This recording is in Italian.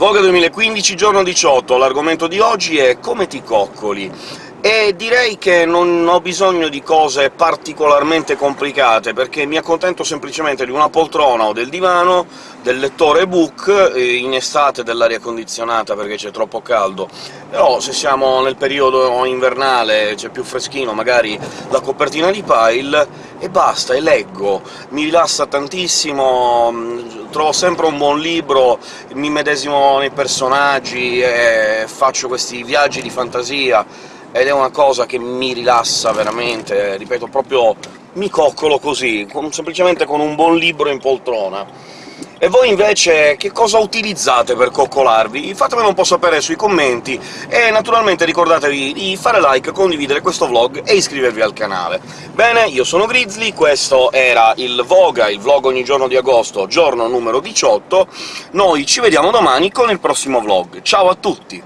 Voga 2015, giorno 18. L'argomento di oggi è come ti coccoli e direi che non ho bisogno di cose particolarmente complicate, perché mi accontento semplicemente di una poltrona o del divano, del lettore ebook, in estate dell'aria condizionata perché c'è troppo caldo, però se siamo nel periodo invernale, c'è più freschino, magari la copertina di pile, e basta, e leggo. Mi rilassa tantissimo, trovo sempre un buon libro, mi medesimo nei personaggi faccio questi viaggi di fantasia, ed è una cosa che mi rilassa veramente, ripeto, proprio mi coccolo così, semplicemente con un buon libro in poltrona. E voi invece che cosa utilizzate per coccolarvi? Fatemelo un po' sapere sui commenti, e naturalmente ricordatevi di fare like, condividere questo vlog e iscrivervi al canale. Bene, io sono Grizzly, questo era il Voga, il vlog ogni giorno di agosto, giorno numero 18, noi ci vediamo domani con il prossimo vlog. Ciao a tutti!